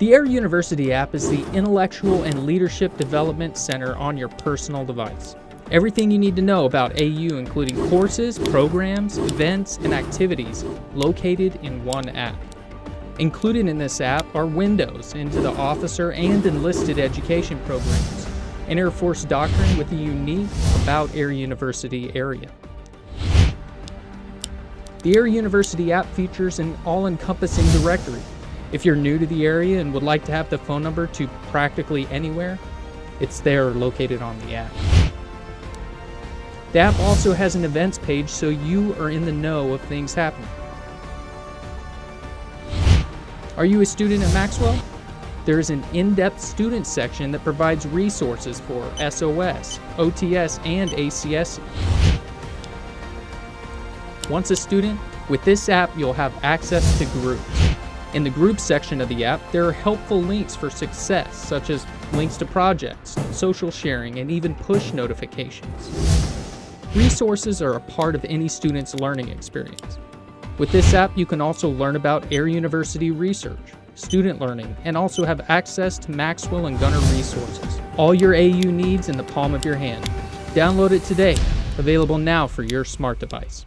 The Air University app is the intellectual and leadership development center on your personal device. Everything you need to know about AU, including courses, programs, events, and activities, located in one app. Included in this app are windows into the officer and enlisted education programs, an Air Force doctrine with a unique About Air University area. The Air University app features an all-encompassing directory. If you're new to the area and would like to have the phone number to practically anywhere, it's there located on the app. The app also has an events page so you are in the know of things happening. Are you a student at Maxwell? There is an in-depth student section that provides resources for SOS, OTS, and ACS. Once a student, with this app you'll have access to groups. In the group section of the app, there are helpful links for success, such as links to projects, social sharing, and even push notifications. Resources are a part of any student's learning experience. With this app, you can also learn about Air University research, student learning, and also have access to Maxwell and Gunter resources. All your AU needs in the palm of your hand. Download it today, available now for your smart device.